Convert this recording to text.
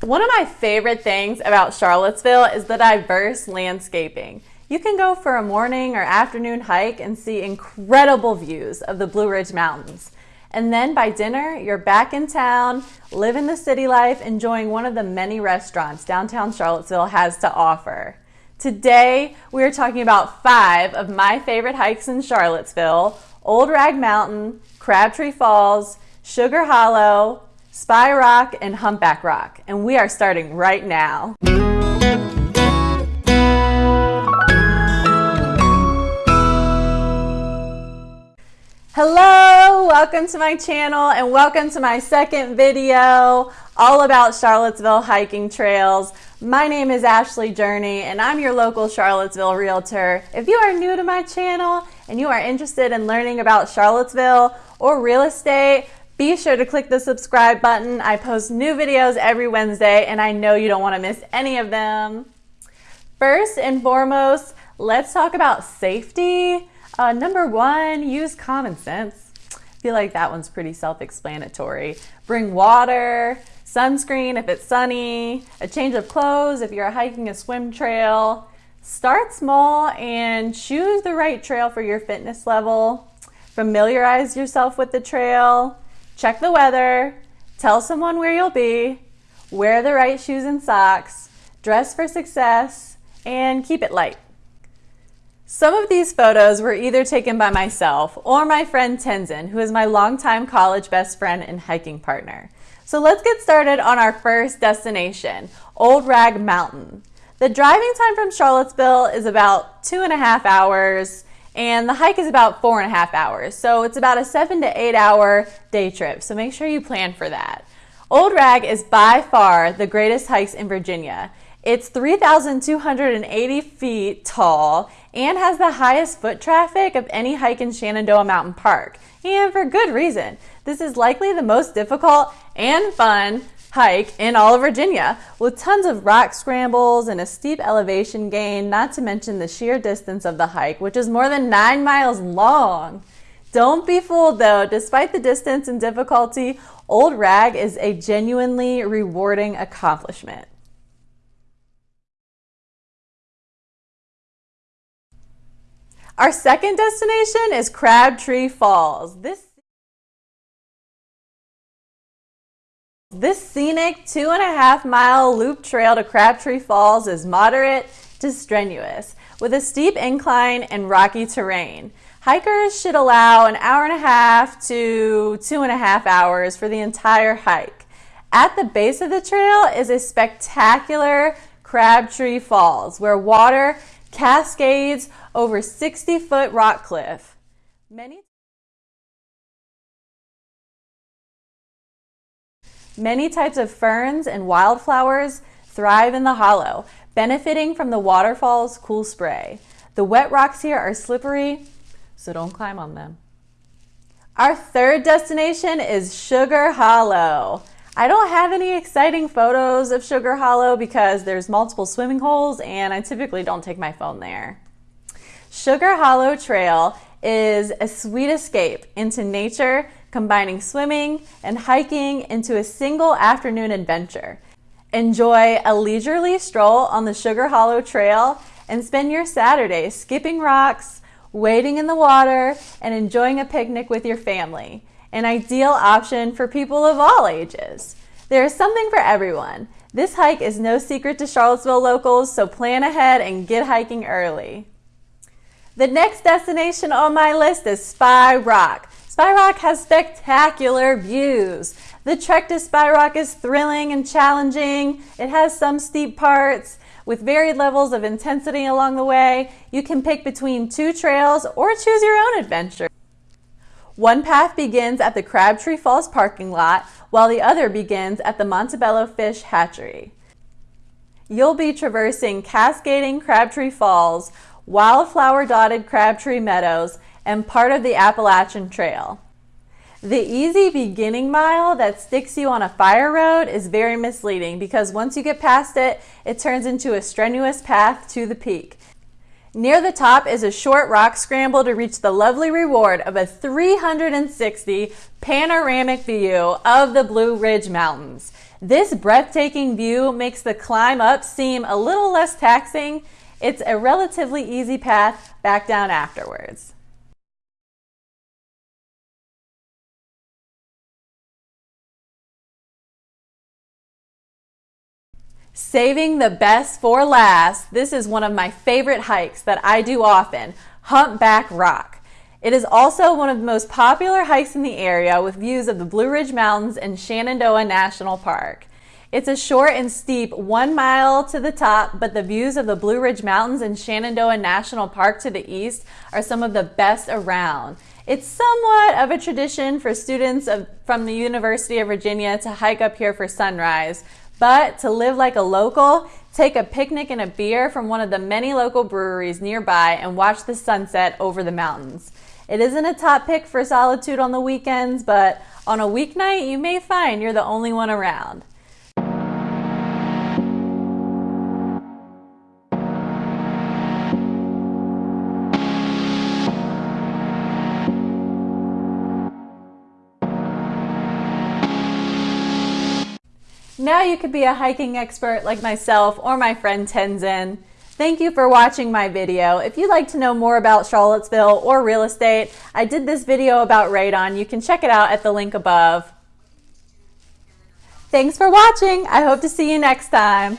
One of my favorite things about Charlottesville is the diverse landscaping. You can go for a morning or afternoon hike and see incredible views of the Blue Ridge Mountains. And then by dinner, you're back in town, living the city life, enjoying one of the many restaurants downtown Charlottesville has to offer. Today, we are talking about five of my favorite hikes in Charlottesville, Old Rag Mountain, Crabtree Falls, Sugar Hollow, Spy Rock, and Humpback Rock. And we are starting right now. Hello, welcome to my channel and welcome to my second video all about Charlottesville hiking trails. My name is Ashley Journey and I'm your local Charlottesville realtor. If you are new to my channel and you are interested in learning about Charlottesville or real estate, be sure to click the subscribe button. I post new videos every Wednesday and I know you don't want to miss any of them. First and foremost, let's talk about safety. Uh, number one, use common sense. I feel like that one's pretty self-explanatory. Bring water, sunscreen if it's sunny, a change of clothes if you're hiking a swim trail. Start small and choose the right trail for your fitness level. Familiarize yourself with the trail check the weather, tell someone where you'll be, wear the right shoes and socks, dress for success, and keep it light. Some of these photos were either taken by myself or my friend Tenzin, who is my longtime college best friend and hiking partner. So let's get started on our first destination, Old Rag Mountain. The driving time from Charlottesville is about two and a half hours, and the hike is about four and a half hours. So it's about a seven to eight hour day trip. So make sure you plan for that. Old Rag is by far the greatest hikes in Virginia. It's 3,280 feet tall and has the highest foot traffic of any hike in Shenandoah Mountain Park. And for good reason. This is likely the most difficult and fun hike in all of Virginia with tons of rock scrambles and a steep elevation gain, not to mention the sheer distance of the hike, which is more than nine miles long. Don't be fooled though, despite the distance and difficulty, Old Rag is a genuinely rewarding accomplishment. Our second destination is Crabtree Falls. This This scenic two and a half mile loop trail to Crabtree Falls is moderate to strenuous with a steep incline and rocky terrain. Hikers should allow an hour and a half to two and a half hours for the entire hike. At the base of the trail is a spectacular Crabtree Falls where water cascades over 60 foot rock cliff. Many Many types of ferns and wildflowers thrive in the hollow, benefiting from the waterfall's cool spray. The wet rocks here are slippery, so don't climb on them. Our third destination is Sugar Hollow. I don't have any exciting photos of Sugar Hollow because there's multiple swimming holes and I typically don't take my phone there. Sugar Hollow Trail is a sweet escape into nature combining swimming and hiking into a single afternoon adventure. Enjoy a leisurely stroll on the Sugar Hollow Trail and spend your Saturday skipping rocks, wading in the water, and enjoying a picnic with your family. An ideal option for people of all ages. There is something for everyone. This hike is no secret to Charlottesville locals, so plan ahead and get hiking early. The next destination on my list is Spy Rock. Spy Rock has spectacular views. The trek to Spy Rock is thrilling and challenging. It has some steep parts with varied levels of intensity along the way. You can pick between two trails or choose your own adventure. One path begins at the Crabtree Falls parking lot, while the other begins at the Montebello Fish Hatchery. You'll be traversing cascading Crabtree Falls, wildflower dotted Crabtree Meadows, and part of the Appalachian Trail. The easy beginning mile that sticks you on a fire road is very misleading because once you get past it, it turns into a strenuous path to the peak. Near the top is a short rock scramble to reach the lovely reward of a 360 panoramic view of the Blue Ridge Mountains. This breathtaking view makes the climb up seem a little less taxing. It's a relatively easy path back down afterwards. Saving the best for last, this is one of my favorite hikes that I do often, Humpback Rock. It is also one of the most popular hikes in the area with views of the Blue Ridge Mountains and Shenandoah National Park. It's a short and steep one mile to the top, but the views of the Blue Ridge Mountains and Shenandoah National Park to the east are some of the best around. It's somewhat of a tradition for students of, from the University of Virginia to hike up here for sunrise, but to live like a local, take a picnic and a beer from one of the many local breweries nearby and watch the sunset over the mountains. It isn't a top pick for solitude on the weekends, but on a weeknight, you may find you're the only one around. Now you could be a hiking expert like myself or my friend Tenzin. Thank you for watching my video. If you'd like to know more about Charlottesville or real estate, I did this video about radon. You can check it out at the link above. Thanks for watching. I hope to see you next time.